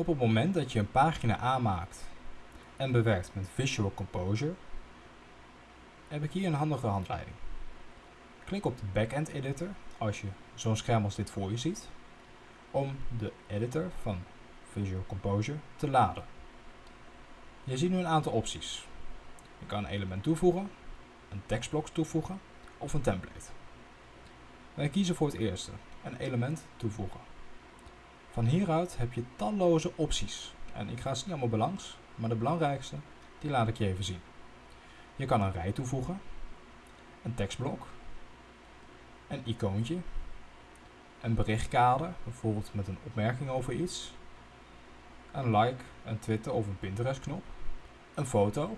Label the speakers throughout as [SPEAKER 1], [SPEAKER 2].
[SPEAKER 1] Op het moment dat je een pagina aanmaakt en bewerkt met Visual Composer, heb ik hier een handige handleiding. Klik op de Backend Editor als je zo'n scherm als dit voor je ziet, om de editor van Visual Composer te laden. Je ziet nu een aantal opties. Je kan een element toevoegen, een tekstblok toevoegen of een template. Wij kiezen voor het eerste, een element toevoegen. Van hieruit heb je talloze opties. En ik ga ze niet allemaal belangs, maar de belangrijkste, die laat ik je even zien. Je kan een rij toevoegen, een tekstblok, een icoontje, een berichtkader, bijvoorbeeld met een opmerking over iets, een like, een Twitter of een Pinterest knop, een foto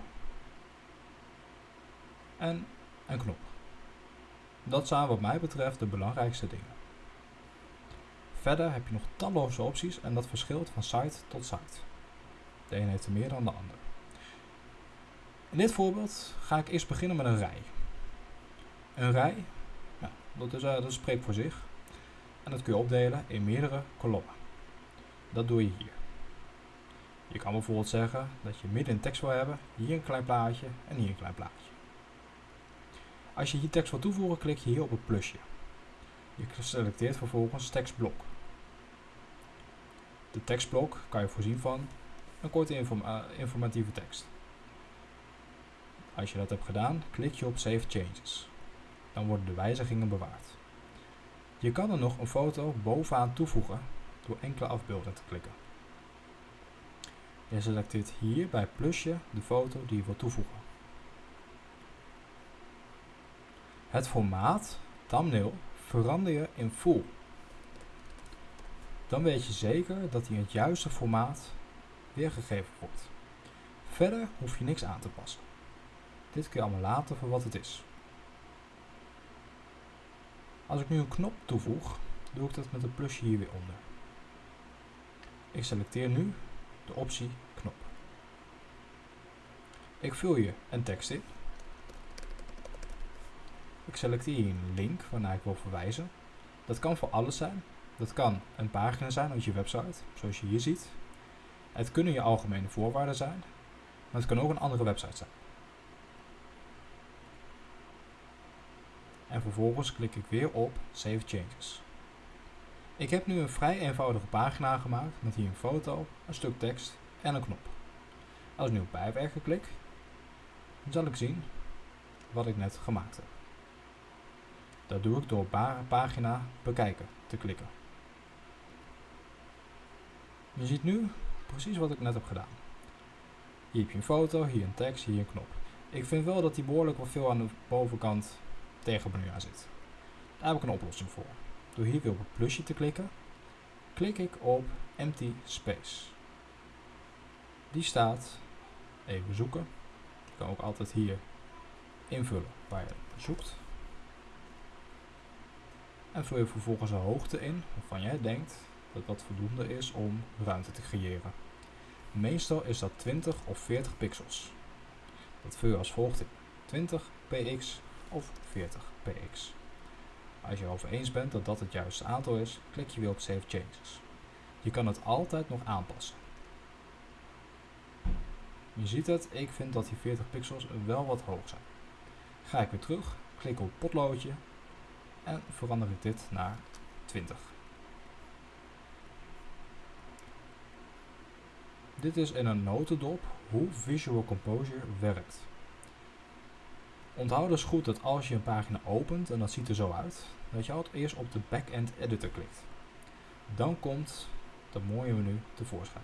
[SPEAKER 1] en een knop. Dat zijn wat mij betreft de belangrijkste dingen. Verder heb je nog talloze opties en dat verschilt van site tot site. De een heeft er meer dan de ander. In dit voorbeeld ga ik eerst beginnen met een rij. Een rij, dat, is, uh, dat spreekt voor zich. En dat kun je opdelen in meerdere kolommen. Dat doe je hier. Je kan bijvoorbeeld zeggen dat je midden in tekst wil hebben, hier een klein plaatje en hier een klein plaatje. Als je hier tekst wil toevoegen, klik je hier op het plusje. Je selecteert vervolgens tekstblok. De tekstblok kan je voorzien van een korte uh, informatieve tekst. Als je dat hebt gedaan, klik je op Save Changes. Dan worden de wijzigingen bewaard. Je kan er nog een foto bovenaan toevoegen door enkele afbeeldingen te klikken. Je selecteert hier bij plusje de foto die je wilt toevoegen. Het formaat, thumbnail, verander je in full. Dan weet je zeker dat hij in het juiste formaat weergegeven wordt. Verder hoef je niks aan te passen. Dit kun je allemaal laten voor wat het is. Als ik nu een knop toevoeg, doe ik dat met een plusje hier weer onder. Ik selecteer nu de optie knop. Ik vul hier een tekst in. Ik selecteer hier een link waarnaar ik wil verwijzen. Dat kan voor alles zijn. Dat kan een pagina zijn uit je website, zoals je hier ziet. Het kunnen je algemene voorwaarden zijn, maar het kan ook een andere website zijn. En vervolgens klik ik weer op Save Changes. Ik heb nu een vrij eenvoudige pagina gemaakt met hier een foto, een stuk tekst en een knop. Als ik nu op bijwerken klik, zal ik zien wat ik net gemaakt heb. Dat doe ik door pagina bekijken te klikken. Je ziet nu precies wat ik net heb gedaan. Hier heb je een foto, hier een tekst, hier een knop. Ik vind wel dat die behoorlijk wat veel aan de bovenkant tegen aan zit. Daar heb ik een oplossing voor. Door hier weer op het plusje te klikken, klik ik op Empty Space. Die staat, even zoeken, je kan ook altijd hier invullen waar je zoekt. En vul je vervolgens een hoogte in waarvan jij denkt dat dat voldoende is om ruimte te creëren. Meestal is dat 20 of 40 pixels. Dat vul je als volgt in 20 px of 40 px. Als je erover eens bent dat dat het juiste aantal is, klik je weer op Save Changes. Je kan het altijd nog aanpassen. Je ziet het, ik vind dat die 40 pixels wel wat hoog zijn. Ga ik weer terug, klik op potloodje en verander ik dit naar 20. Dit is in een notendop hoe Visual Composer werkt. Onthoud dus goed dat als je een pagina opent, en dat ziet er zo uit, dat je altijd eerst op de Backend Editor klikt. Dan komt dat mooie menu tevoorschijn.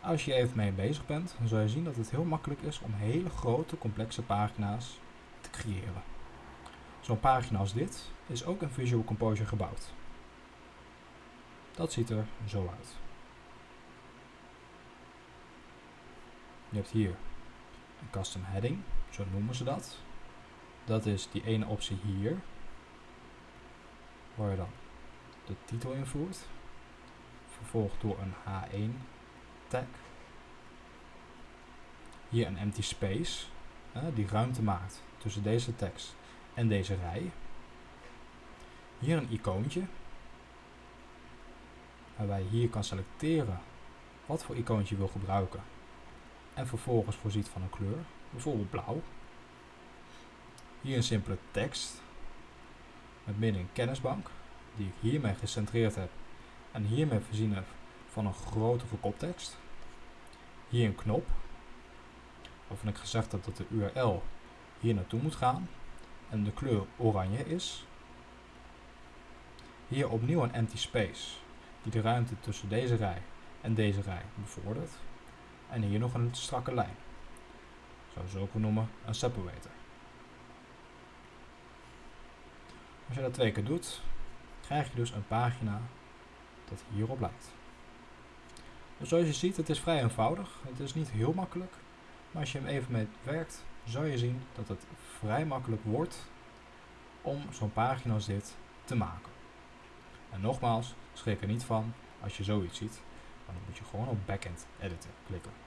[SPEAKER 1] Als je even mee bezig bent, dan zul je zien dat het heel makkelijk is om hele grote, complexe pagina's te creëren. Zo'n pagina als dit is ook in Visual Composer gebouwd. Dat ziet er zo uit. Je hebt hier een custom heading, zo noemen ze dat. Dat is die ene optie hier, waar je dan de titel invoert, vervolgd door een H1 tag. Hier een empty space, die ruimte maakt tussen deze tekst en deze rij. Hier een icoontje, waarbij je hier kan selecteren wat voor icoontje je wil gebruiken en vervolgens voorziet van een kleur, bijvoorbeeld blauw. Hier een simpele tekst met midden een kennisbank die ik hiermee gecentreerd heb en hiermee voorzien heb van een grotere koptekst. Hier een knop waarvan ik gezegd heb dat de URL hier naartoe moet gaan en de kleur oranje is. Hier opnieuw een empty space die de ruimte tussen deze rij en deze rij bevordert. En hier nog een strakke lijn. Zoals we ook noemen een separator. Als je dat twee keer doet, krijg je dus een pagina dat hierop lijkt. Dus zoals je ziet, het is vrij eenvoudig. Het is niet heel makkelijk. Maar als je hem even mee werkt, zal je zien dat het vrij makkelijk wordt om zo'n pagina als dit te maken. En nogmaals, schrik er niet van als je zoiets ziet. Dan moet je gewoon op Backend Editor klikken.